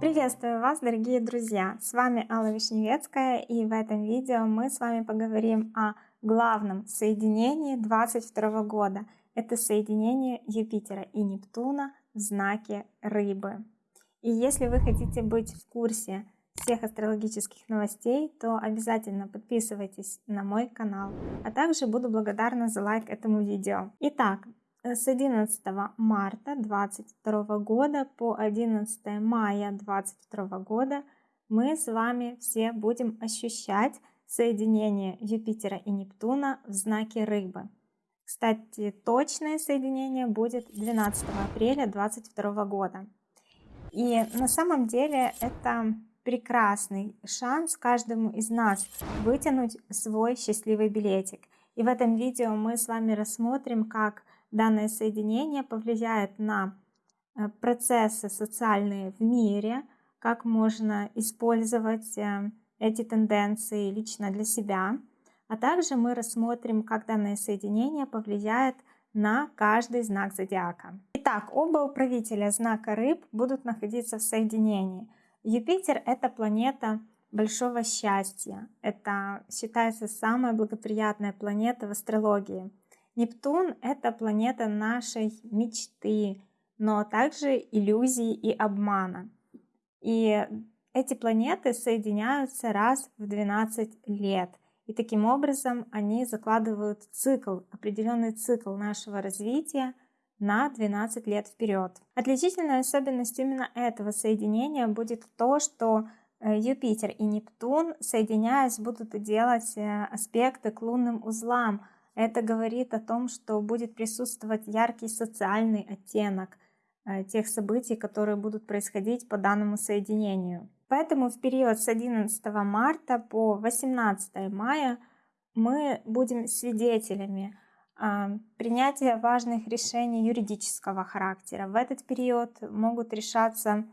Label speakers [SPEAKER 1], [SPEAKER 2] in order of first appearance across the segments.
[SPEAKER 1] Приветствую вас, дорогие друзья! С вами Алла Вишневецкая, и в этом видео мы с вами поговорим о главном соединении 22 года. Это соединение Юпитера и Нептуна в знаке Рыбы. И если вы хотите быть в курсе всех астрологических новостей, то обязательно подписывайтесь на мой канал. А также буду благодарна за лайк этому видео. Итак, с 11 марта 2022 года по 11 мая 2022 года мы с вами все будем ощущать соединение Юпитера и Нептуна в знаке Рыбы. Кстати, точное соединение будет 12 апреля 2022 года. И на самом деле это прекрасный шанс каждому из нас вытянуть свой счастливый билетик. И в этом видео мы с вами рассмотрим, как данное соединение повлияет на э, процессы социальные в мире, как можно использовать э, эти тенденции лично для себя, а также мы рассмотрим, как данное соединение повлияет на каждый знак зодиака. Итак, оба управителя знака рыб будут находиться в соединении. Юпитер — это планета большого счастья. Это считается самая благоприятная планета в астрологии. Нептун — это планета нашей мечты, но также иллюзии и обмана. И эти планеты соединяются раз в 12 лет. И таким образом они закладывают цикл, определенный цикл нашего развития на 12 лет вперед. Отличительной особенностью именно этого соединения будет то, что э, Юпитер и Нептун, соединяясь, будут делать э, аспекты к лунным узлам, это говорит о том, что будет присутствовать яркий социальный оттенок э, тех событий, которые будут происходить по данному соединению. Поэтому в период с 11 марта по 18 мая мы будем свидетелями а, принятия важных решений юридического характера. В этот период могут решаться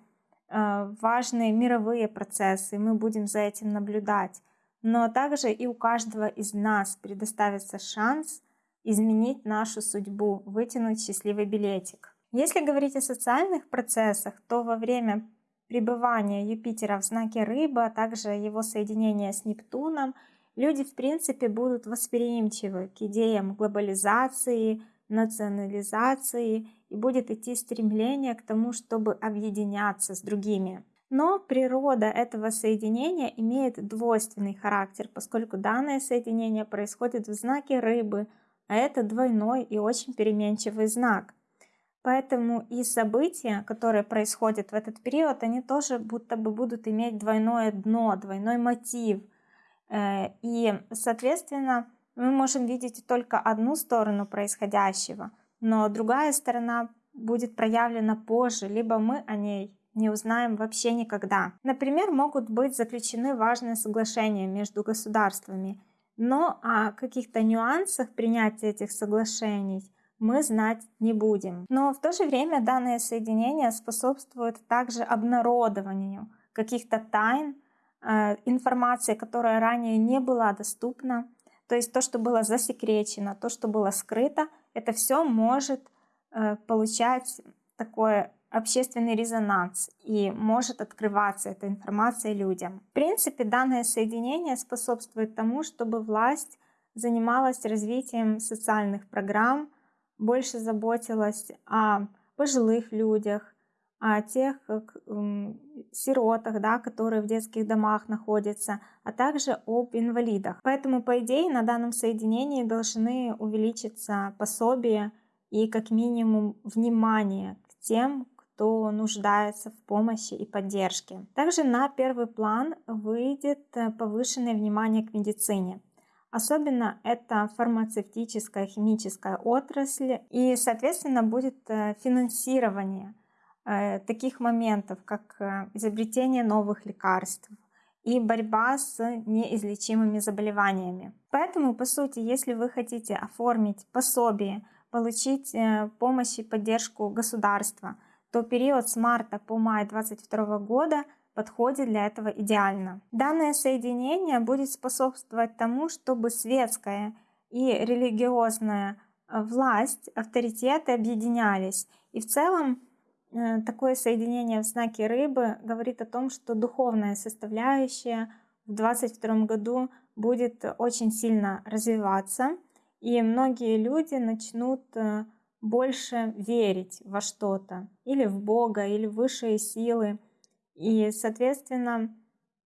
[SPEAKER 1] а, важные мировые процессы, и мы будем за этим наблюдать но также и у каждого из нас предоставится шанс изменить нашу судьбу, вытянуть счастливый билетик. Если говорить о социальных процессах, то во время пребывания Юпитера в знаке Рыбы, а также его соединения с Нептуном, люди в принципе будут восприимчивы к идеям глобализации, национализации и будет идти стремление к тому, чтобы объединяться с другими. Но природа этого соединения имеет двойственный характер, поскольку данное соединение происходит в знаке рыбы, а это двойной и очень переменчивый знак. Поэтому и события, которые происходят в этот период, они тоже будто бы будут иметь двойное дно, двойной мотив. Э, и, соответственно, мы можем видеть только одну сторону происходящего, но другая сторона будет проявлена позже, либо мы о ней не узнаем вообще никогда. Например, могут быть заключены важные соглашения между государствами, но о каких-то нюансах принятия этих соглашений мы знать не будем. Но в то же время данное соединение способствует также обнародованию каких-то тайн, э, информации, которая ранее не была доступна. То есть то, что было засекречено, то, что было скрыто, это все может э, получать такое общественный резонанс и может открываться эта информация людям. В принципе, данное соединение способствует тому, чтобы власть занималась развитием социальных программ, больше заботилась о пожилых людях, о тех сиротах, да, которые в детских домах находятся, а также об инвалидах. Поэтому, по идее, на данном соединении должны увеличиться пособия и как минимум внимание к тем, кто нуждается в помощи и поддержке. Также на первый план выйдет э, повышенное внимание к медицине. Особенно это фармацевтическая, химическая отрасль и, соответственно, будет э, финансирование э, таких моментов, как изобретение новых лекарств и борьба с неизлечимыми заболеваниями. Поэтому, по сути, если вы хотите оформить пособие, получить помощь и поддержку государства – то период с марта по май 2022 года подходит для этого идеально. Данное соединение будет способствовать тому, чтобы светская и религиозная власть, авторитеты объединялись. И в целом э, такое соединение в знаке рыбы говорит о том, что духовная составляющая в 2022 году будет очень сильно развиваться, и многие люди начнут э, больше верить во что-то, или в Бога, или в высшие силы. И, соответственно,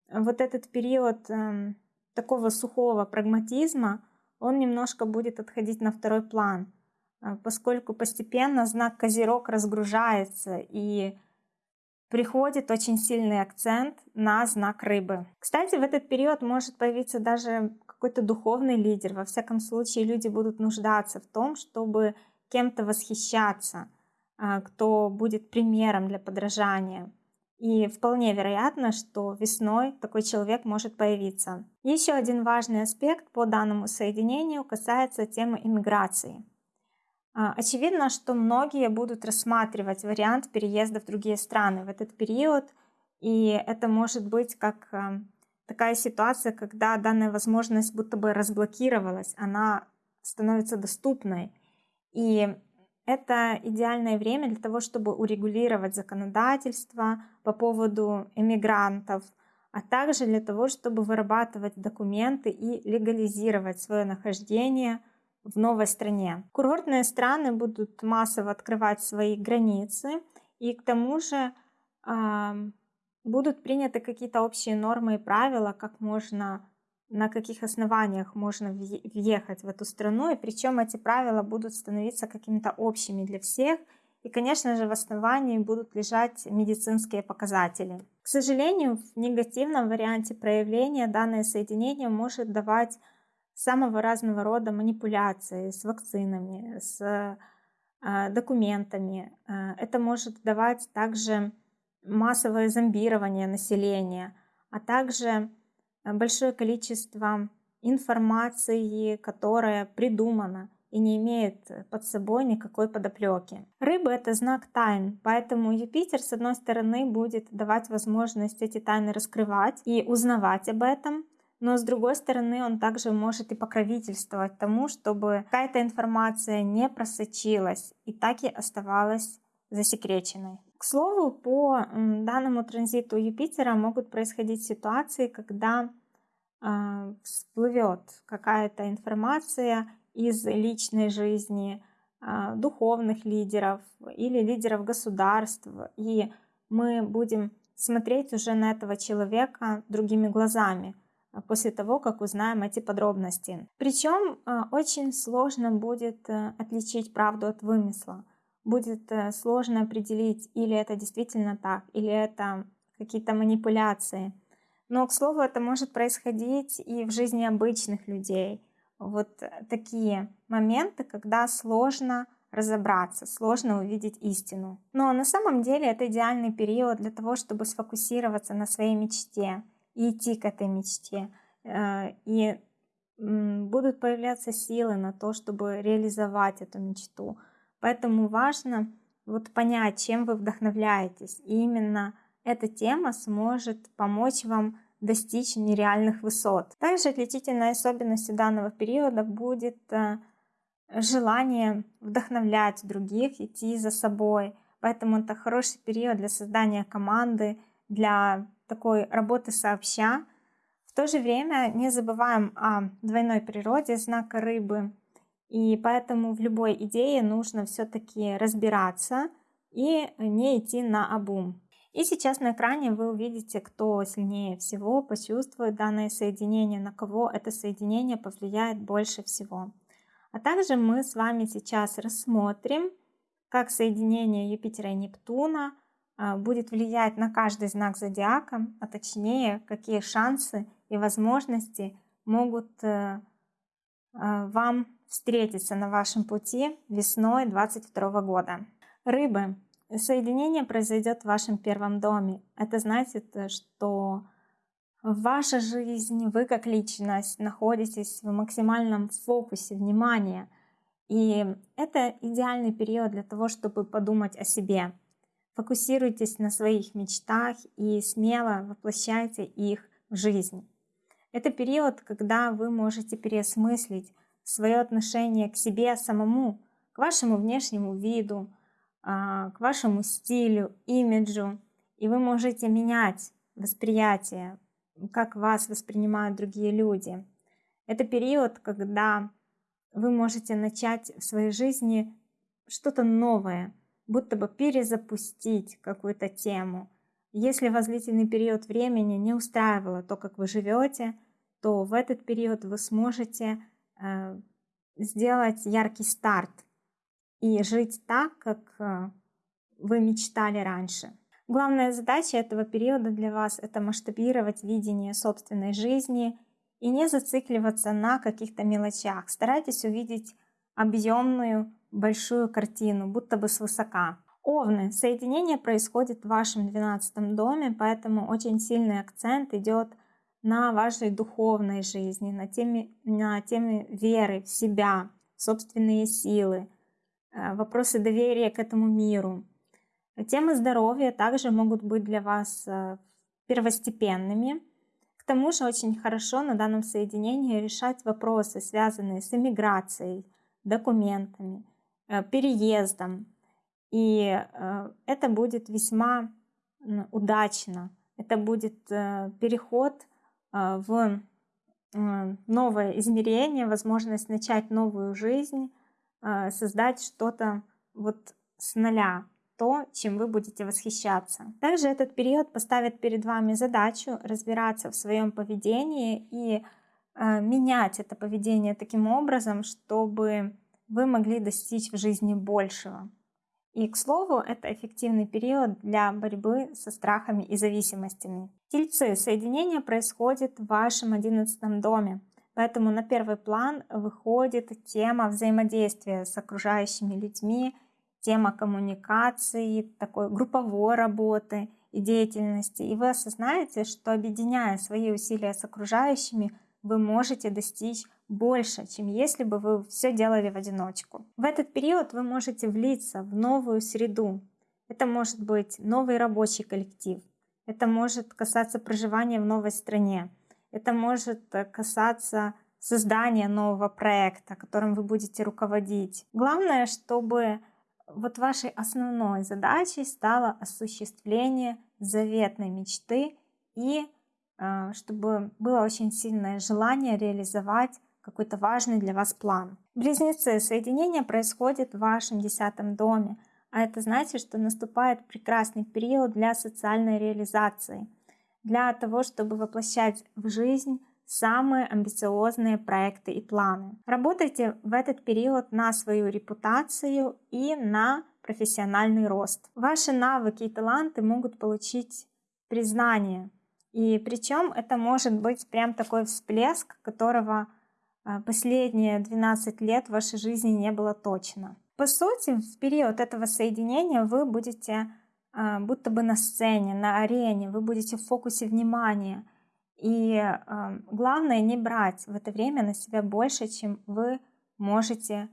[SPEAKER 1] вот этот период эм, такого сухого прагматизма, он немножко будет отходить на второй план, э, поскольку постепенно знак Козерог разгружается и приходит очень сильный акцент на знак рыбы. Кстати, в этот период может появиться даже какой-то духовный лидер. Во всяком случае, люди будут нуждаться в том, чтобы кем-то восхищаться, э, кто будет примером для подражания. И вполне вероятно, что весной такой человек может появиться. Еще один важный аспект по данному соединению касается темы иммиграции. А, очевидно, что многие будут рассматривать вариант переезда в другие страны в этот период, и это может быть как а, такая ситуация, когда данная возможность будто бы разблокировалась, она становится доступной. И это идеальное время для того, чтобы урегулировать законодательство по поводу эмигрантов, а также для того, чтобы вырабатывать документы и легализировать свое нахождение в новой стране. Курортные страны будут массово открывать свои границы, и к тому же э, будут приняты какие-то общие нормы и правила, как можно на каких основаниях можно въехать в эту страну, и причем эти правила будут становиться какими-то общими для всех, и, конечно же, в основании будут лежать медицинские показатели. К сожалению, в негативном варианте проявления данное соединение может давать самого разного рода манипуляции с вакцинами, с э, документами. Э, это может давать также массовое зомбирование населения, а также большое количество информации, которая придумана и не имеет под собой никакой подоплеки. Рыбы — это знак тайн, поэтому Юпитер, с одной стороны, будет давать возможность эти тайны раскрывать и узнавать об этом, но с другой стороны он также может и покровительствовать тому, чтобы какая-то информация не просочилась и так и оставалась засекреченной. К слову, по данному транзиту Юпитера могут происходить ситуации, когда э, всплывет какая-то информация из личной жизни э, духовных лидеров или лидеров государств, и мы будем смотреть уже на этого человека другими глазами после того, как узнаем эти подробности. Причем очень сложно будет э, отличить правду от вымысла будет э, сложно определить, или это действительно так, или это какие-то манипуляции. Но, к слову, это может происходить и в жизни обычных людей. Вот такие моменты, когда сложно разобраться, сложно увидеть истину. Но на самом деле это идеальный период для того, чтобы сфокусироваться на своей мечте и идти к этой мечте. Э, и будут появляться силы на то, чтобы реализовать эту мечту. Поэтому важно вот понять, чем вы вдохновляетесь. И именно эта тема сможет помочь вам достичь нереальных высот. Также отличительной особенностью данного периода будет э, желание вдохновлять других, идти за собой. Поэтому это хороший период для создания команды, для такой работы сообща. В то же время не забываем о двойной природе знака рыбы – и поэтому в любой идее нужно все-таки разбираться и не идти на обум. И сейчас на экране вы увидите, кто сильнее всего почувствует данное соединение, на кого это соединение повлияет больше всего. А также мы с вами сейчас рассмотрим, как соединение Юпитера и Нептуна а, будет влиять на каждый знак зодиака, а точнее, какие шансы и возможности могут э, а, вам встретиться на вашем пути весной 2022 года. Рыбы. Соединение произойдет в вашем первом доме. Это значит, что ваша жизнь, вы как личность находитесь в максимальном фокусе внимания. И это идеальный период для того, чтобы подумать о себе. Фокусируйтесь на своих мечтах и смело воплощайте их в жизнь. Это период, когда вы можете переосмыслить свое отношение к себе самому, к вашему внешнему виду, а, к вашему стилю, имиджу. И вы можете менять восприятие, как вас воспринимают другие люди. Это период, когда вы можете начать в своей жизни что-то новое, будто бы перезапустить какую-то тему. Если вас длительный период времени не устраивало то, как вы живете, то в этот период вы сможете сделать яркий старт и жить так, как э, вы мечтали раньше. Главная задача этого периода для вас – это масштабировать видение собственной жизни и не зацикливаться на каких-то мелочах. Старайтесь увидеть объемную большую картину, будто бы свысока. Овны. Соединение происходит в вашем 12 доме, поэтому очень сильный акцент идет на вашей духовной жизни, на теме, на теме веры в себя, собственные силы, э, вопросы доверия к этому миру. Темы здоровья также могут быть для вас э, первостепенными. К тому же очень хорошо на данном соединении решать вопросы, связанные с иммиграцией, документами, э, переездом. И это будет весьма удачно. Это будет переход в а, новое измерение, возможность начать новую жизнь, а, создать что-то вот с нуля, то, чем вы будете восхищаться. Также этот период поставит перед вами задачу разбираться в своем поведении и менять это поведение таким образом, чтобы вы могли достичь в жизни большего. И, к слову, это эффективный период для борьбы со страхами и зависимостями. Тельцы, соединение происходит в вашем одиннадцатом доме, поэтому на первый план выходит тема взаимодействия с окружающими людьми, тема коммуникации, такой групповой работы и деятельности. И вы осознаете, что объединяя свои усилия с окружающими, вы можете достичь больше, чем если бы вы все делали в одиночку. В этот период вы можете влиться в новую среду. Это может быть новый рабочий коллектив, это может касаться проживания в новой стране, это может касаться создания нового проекта, которым вы будете руководить. Главное, чтобы вот вашей основной задачей стало осуществление заветной мечты и э, чтобы было очень сильное желание реализовать какой-то важный для вас план. Близнецы, соединение происходит в вашем десятом доме, а это значит, что наступает прекрасный период для социальной реализации, для того, чтобы воплощать в жизнь самые амбициозные проекты и планы. Работайте в этот период на свою репутацию и на профессиональный рост. Ваши навыки и таланты могут получить признание. И причем это может быть прям такой всплеск, которого а, последние 12 лет в вашей жизни не было точно. По сути, в период этого соединения вы будете а, будто бы на сцене, на арене, вы будете в фокусе внимания. И а, главное не брать в это время на себя больше, чем вы можете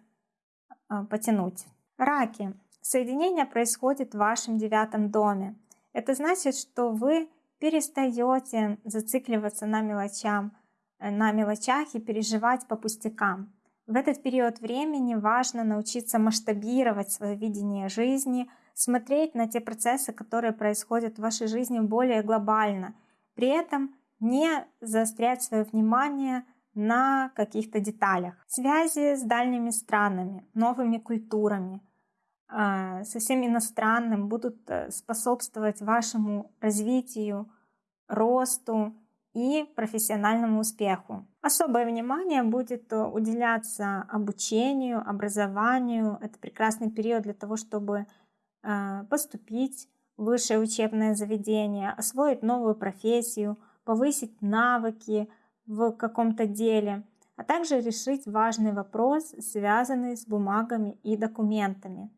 [SPEAKER 1] потянуть. Раки. Соединение происходит в вашем девятом доме. Это значит, что вы перестаете зацикливаться на мелочах, Э, на мелочах и переживать по пустякам. В этот период времени важно научиться масштабировать свое видение жизни, смотреть на те процессы, которые происходят в вашей жизни более глобально, при этом не заострять свое внимание на каких-то деталях. Связи с дальними странами, новыми культурами, э, совсем иностранным будут э, способствовать вашему развитию, росту, и профессиональному успеху. Особое внимание будет э, уделяться обучению, образованию. Это прекрасный период для того, чтобы э, поступить в высшее учебное заведение, освоить новую профессию, повысить навыки в каком-то деле, а также решить важный вопрос, связанный с бумагами и документами.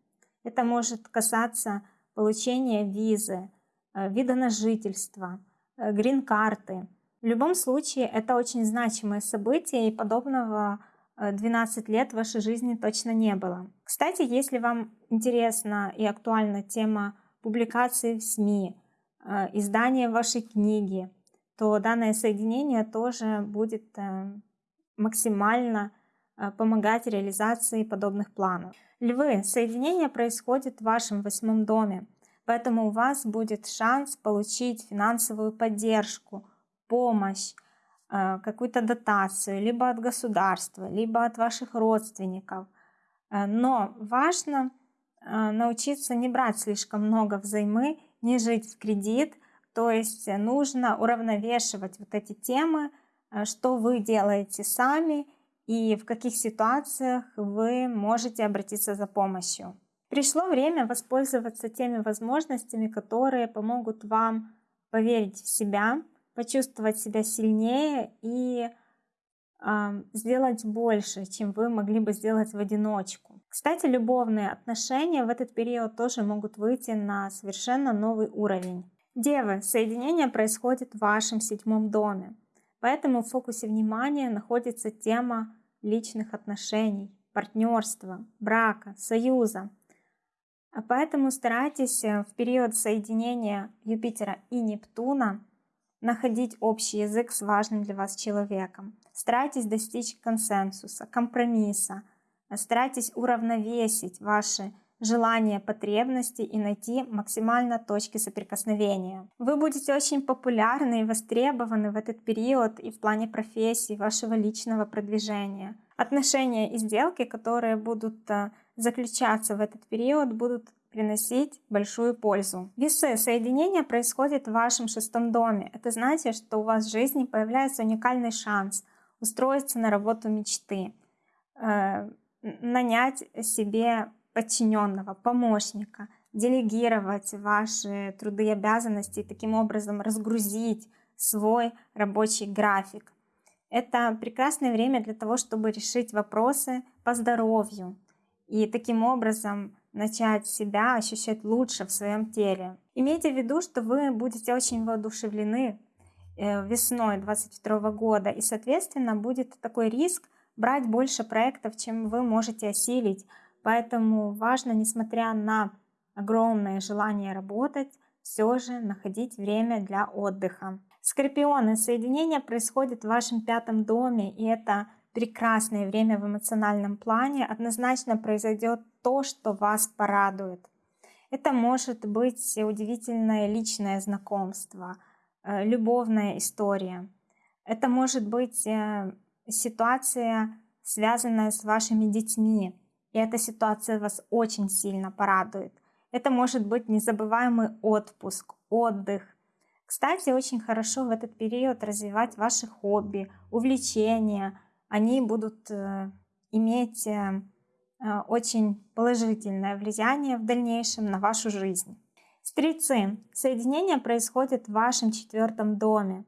[SPEAKER 1] Это может касаться получения визы, э, вида на жительство, грин-карты, в любом случае, это очень значимое событие, и подобного 12 э, лет в вашей жизни точно не было. Кстати, если вам интересна и актуальна тема публикации в СМИ, э, издания вашей книги, то данное соединение тоже будет э, максимально помогать реализации подобных планов. Львы, соединение происходит в вашем восьмом доме, поэтому у вас будет шанс получить финансовую поддержку, помощь, э, какую-то дотацию, либо от государства, либо от ваших родственников. Э, но важно научиться не брать слишком много взаймы, не жить в кредит, то есть нужно уравновешивать вот эти темы, э, что вы делаете сами и в каких ситуациях вы можете обратиться за помощью. Пришло время воспользоваться теми возможностями, которые помогут вам поверить в себя, почувствовать себя сильнее и э, сделать больше, чем вы могли бы сделать в одиночку. Кстати, любовные отношения в этот период тоже могут выйти на совершенно новый уровень. Девы, соединение происходит в вашем седьмом доме, поэтому в фокусе внимания находится тема личных отношений, партнерства, брака, союза. А поэтому старайтесь э, в период соединения Юпитера и Нептуна находить общий язык с важным для вас человеком. Старайтесь достичь консенсуса, компромисса. Старайтесь уравновесить ваши желания, потребности и найти максимально точки соприкосновения. Вы будете очень популярны и востребованы в этот период и в плане профессии, вашего личного продвижения. Отношения и сделки, которые будут э, заключаться в этот период, будут приносить большую пользу. Весы. Соединение происходит в вашем шестом доме. Это значит, что у вас в жизни появляется уникальный шанс устроиться на работу мечты, э, нанять себе подчиненного, помощника, делегировать ваши труды и обязанности и таким образом разгрузить свой рабочий график. Это прекрасное время для того, чтобы решить вопросы по здоровью и таким образом начать себя ощущать лучше в своем теле. Имейте в виду, что вы будете очень воодушевлены э, весной 2022 года, и, соответственно, будет такой риск брать больше проектов, чем вы можете осилить, Поэтому важно, несмотря на огромное желание работать, все же находить время для отдыха. Скорпионы, соединение происходит в вашем пятом доме, и это прекрасное время в эмоциональном плане. Однозначно произойдет то, что вас порадует. Это может быть удивительное личное знакомство, э, любовная история. Это может быть э, ситуация, связанная с вашими детьми, и эта ситуация вас очень сильно порадует. Это может быть незабываемый отпуск, отдых. Кстати, очень хорошо в этот период развивать ваши хобби, увлечения. Они будут э, иметь э, э, очень положительное влияние в дальнейшем на вашу жизнь. Стрельцы. Соединение происходит в вашем четвертом доме.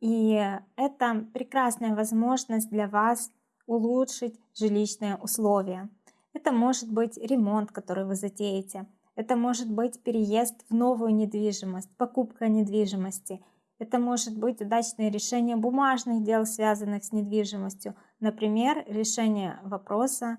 [SPEAKER 1] И это прекрасная возможность для вас улучшить жилищные условия. Это может быть ремонт, который вы затеете. Это может быть переезд в новую недвижимость, покупка недвижимости. Это может быть удачное решение бумажных дел, связанных с недвижимостью. Например, решение вопроса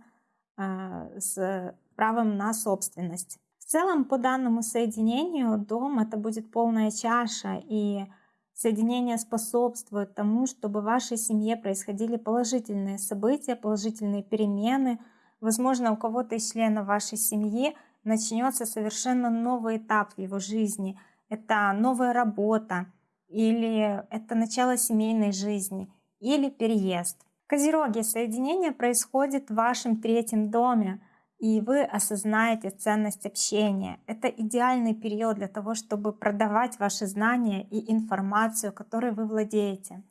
[SPEAKER 1] э, с правом на собственность. В целом, по данному соединению, дом это будет полная чаша, и соединение способствует тому, чтобы в вашей семье происходили положительные события, положительные перемены – Возможно, у кого-то из членов вашей семьи начнется совершенно новый этап в его жизни. Это новая работа, или это начало семейной жизни, или переезд. Козероги, соединение происходит в вашем третьем доме, и вы осознаете ценность общения. Это идеальный период для того, чтобы продавать ваши знания и информацию, которой вы владеете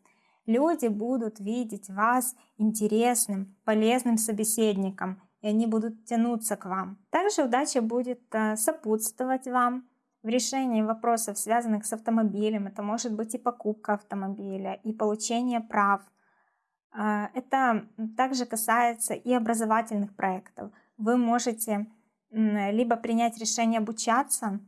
[SPEAKER 1] люди будут видеть вас интересным, полезным собеседником, и они будут тянуться к вам. Также удача будет э, сопутствовать вам в решении вопросов, связанных с автомобилем. Это может быть и покупка автомобиля, и получение прав. Э, это также касается и образовательных проектов. Вы можете либо принять решение обучаться,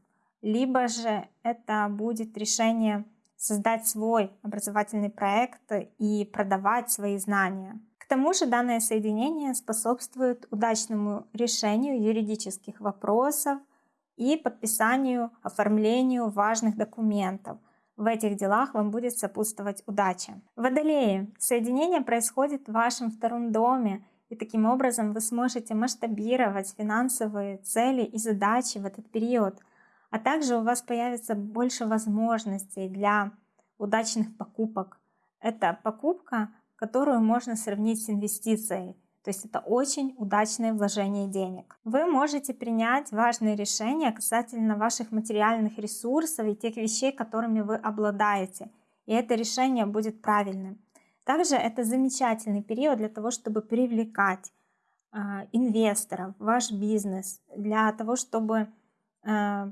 [SPEAKER 1] либо же это будет решение создать свой образовательный проект и продавать свои знания. К тому же данное соединение способствует удачному решению юридических вопросов и подписанию, оформлению важных документов. В этих делах вам будет сопутствовать удача. Водолеи. Соединение происходит в вашем втором доме, И таким образом вы сможете масштабировать финансовые цели и задачи в этот период. А также у вас появится больше возможностей для удачных покупок. Это покупка, которую можно сравнить с инвестицией. То есть это очень удачное вложение денег. Вы можете принять важные решения касательно ваших материальных ресурсов и тех вещей, которыми вы обладаете. И это решение будет правильным. Также это замечательный период для того, чтобы привлекать э, инвесторов в ваш бизнес, для того, чтобы э,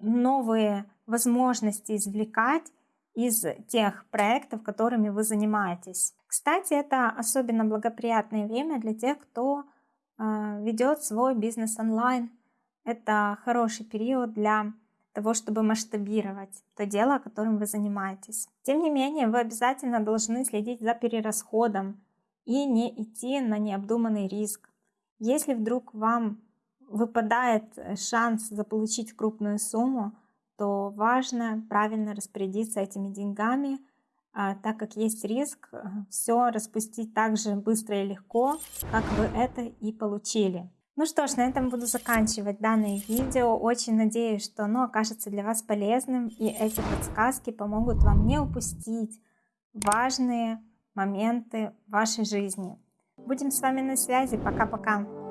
[SPEAKER 1] новые возможности извлекать из тех проектов, которыми вы занимаетесь. Кстати, это особенно благоприятное время для тех, кто э, ведет свой бизнес онлайн. Это хороший период для того, чтобы масштабировать то дело, которым вы занимаетесь. Тем не менее, вы обязательно должны следить за перерасходом и не идти на необдуманный риск. Если вдруг вам выпадает шанс заполучить крупную сумму, то важно правильно распорядиться этими деньгами, а, так как есть риск э, все распустить так же быстро и легко, как вы это и получили. Ну что ж, на этом буду заканчивать данное видео. Очень надеюсь, что оно окажется для вас полезным и эти подсказки помогут вам не упустить важные моменты вашей жизни. Будем с вами на связи. Пока-пока.